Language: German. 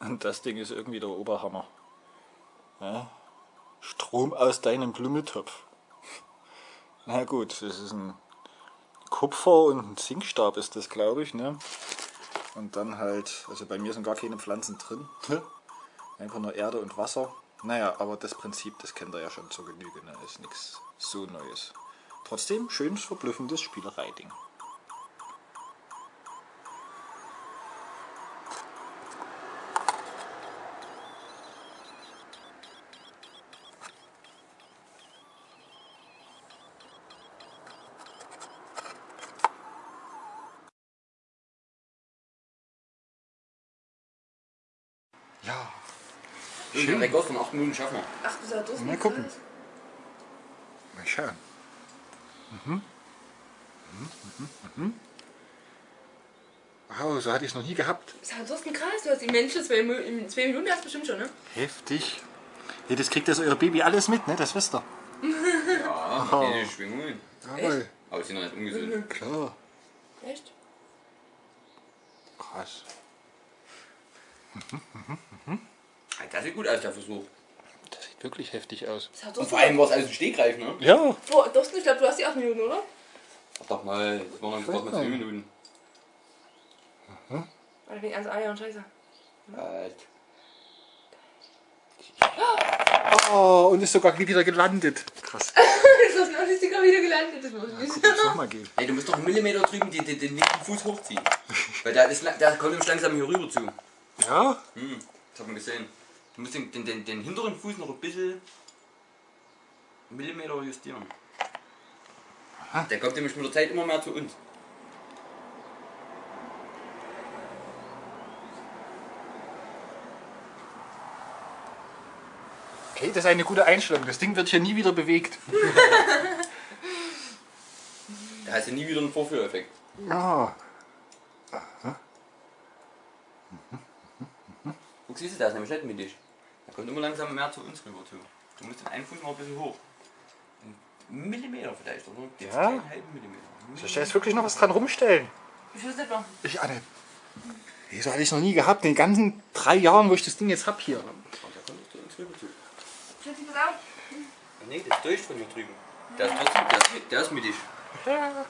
Und das Ding ist irgendwie der Oberhammer. Ja? Strom aus deinem Blumentopf. Na gut, das ist ein Kupfer und ein Zinkstab ist das, glaube ich. Ne? Und dann halt, also bei mir sind gar keine Pflanzen drin. Einfach nur Erde und Wasser. Naja, aber das Prinzip, das kennt ihr ja schon zur Genüge. Ne? Ist nichts so Neues. Trotzdem schönes, verblüffendes Spielereiding. Ja. Schön. Rekord von 8 Minuten schaffen wir. Ach, du sagst das Mal gucken. Mal schauen. Mhm. Mhm, mhm, mhm. Wow, so hatte ich es noch nie gehabt. Sag, du hast einen Kreis, du hast die Menschen zwei, in zwei Minuten hast du bestimmt schon, ne? Heftig. Hey, das kriegt das euer Baby alles mit, ne? Das wisst ihr. Ja, Oh. diese Schwingungen. Jawohl. Aber sie sind noch nicht ungesund. Klar. Echt? Krass. Das sieht gut aus, der Versuch. Das sieht wirklich heftig aus. Und vor allem war es aus dem Stegreif, ne? Ja. Boah, Thorsten, ich glaube, du hast die 8 Minuten, oder? Ach doch mal, das waren gerade mal 2 Nein. Minuten. Oder wegen also Eier und Scheiße. Halt. Oh, und ist sogar wieder gelandet. Krass. Ist das noch nicht sogar wieder gelandet? Das muss ich nicht. Muss noch mal gehen. Ey, du musst doch einen Millimeter drüben die, den linken Fuß hochziehen. Weil der, ist, der kommt nämlich langsam hier rüber zu. Ja? Hm, das hat man gesehen. Du musst den, den, den, hinteren Fuß noch ein bisschen Millimeter justieren. Der kommt nämlich mit der Zeit immer mehr zu uns. Okay, das ist eine gute Einstellung. Das Ding wird hier nie wieder bewegt. Da hast du nie wieder einen Vorführeffekt. Ja. Guck, siehst du, der ist nämlich nicht mittig. Der kommt immer langsam mehr zu uns rüber zu. Du musst den einen Fuß noch ein bisschen hoch. Ein Millimeter vielleicht, oder? Jetzt Ja. keinen halben Millimeter. Soll ich da jetzt wirklich noch was dran rumstellen? Ich will es nicht machen. Ich, Anne. Nee, so hatte ich noch nie gehabt. In den ganzen drei Jahren, wo ich das Ding jetzt hab hier. Und der kommt doch zu uns rüber zu. Schütz dich was auf. Nee, das ist durch von hier drüben. Der ist trotzdem, der ist, der ist mittig. Ja.